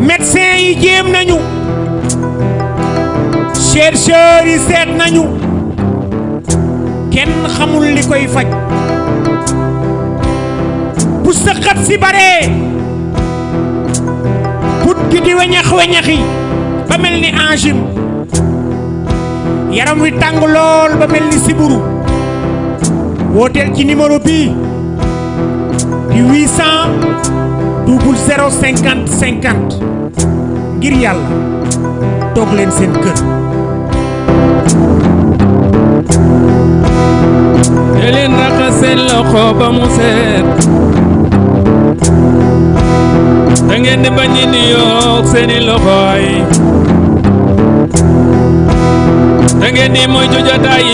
médecin yi jéem nañu chercheurs yi seet nañu kenn xamul li koy faj bu sëqat si baree put gi di weñax weñaxi ba mel ni angine yaram wi tàng lool ba mel ni siburu wooteel ci numéro bii di 800 double 0 50 50 ngir yàlla toog leen seen kër te leen raxas seen loxo ba mu set da ngeen di bañ di yoog seeni loxo yi da ngeen di moytu jotaay yi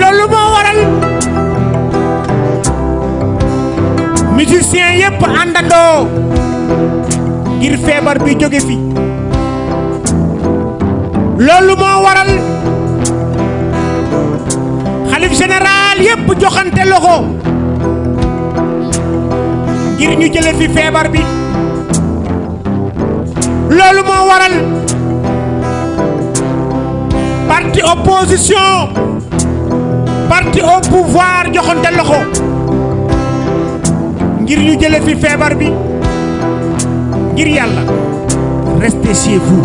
loolu moo waral musicien yépp àndandoo ngir feebar bi jóge fi loolu moo waral xalif général yépp joxante loxo ngir ñu jële fi feebar bi loolu moo waral parti opposition parti au pouvoir joxante loxo ngir ñu jële fi feebar bi ngir yàlla restez chez vous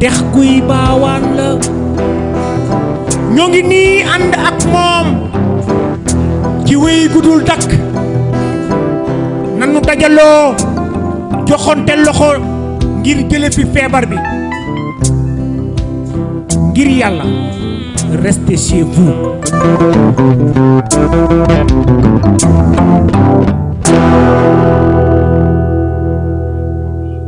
dex guy baawaan la ñoo ngi nii ànd ak moom ci wéy gudul dakk nanu dajaloo joxonte loxo ngir jële fi feebar bi ngir yàlla restez chez vous